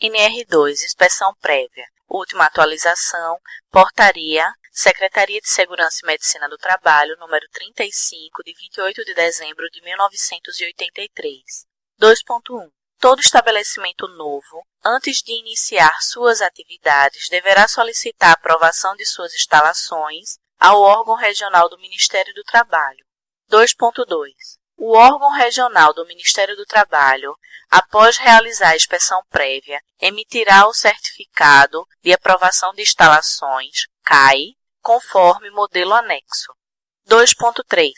NR2 Inspeção Prévia. Última atualização Portaria Secretaria de Segurança e Medicina do Trabalho número 35 de 28 de dezembro de 1983 2.1 Todo estabelecimento novo, antes de iniciar suas atividades, deverá solicitar aprovação de suas instalações ao órgão regional do Ministério do Trabalho. 2.2 o órgão regional do Ministério do Trabalho, após realizar a inspeção prévia, emitirá o certificado de aprovação de instalações, CAI, conforme modelo anexo. 2.3.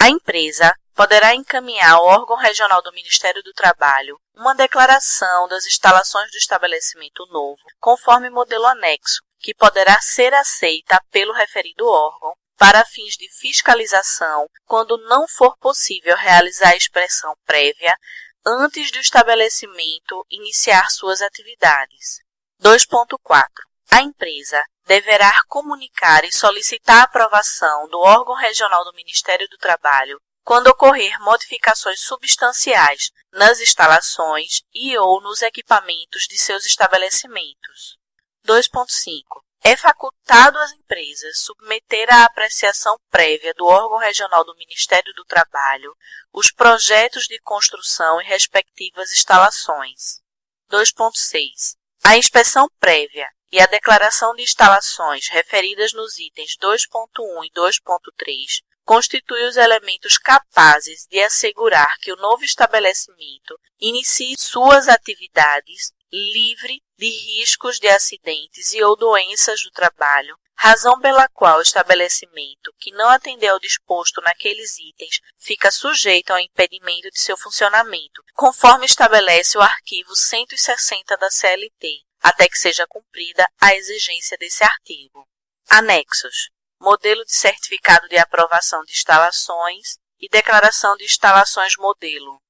A empresa poderá encaminhar ao órgão regional do Ministério do Trabalho uma declaração das instalações do estabelecimento novo, conforme modelo anexo, que poderá ser aceita pelo referido órgão para fins de fiscalização quando não for possível realizar a expressão prévia antes do estabelecimento iniciar suas atividades. 2.4. A empresa deverá comunicar e solicitar a aprovação do órgão regional do Ministério do Trabalho quando ocorrer modificações substanciais nas instalações e ou nos equipamentos de seus estabelecimentos. 2.5 é facultado às empresas submeter à apreciação prévia do órgão regional do Ministério do Trabalho os projetos de construção e respectivas instalações. 2.6. A inspeção prévia e a declaração de instalações referidas nos itens 2.1 e 2.3 constitui os elementos capazes de assegurar que o novo estabelecimento inicie suas atividades livre de riscos de acidentes e ou doenças do trabalho, razão pela qual o estabelecimento que não atender ao disposto naqueles itens fica sujeito ao impedimento de seu funcionamento, conforme estabelece o arquivo 160 da CLT, até que seja cumprida a exigência desse artigo. Anexos: modelo de certificado de aprovação de instalações e declaração de instalações modelo.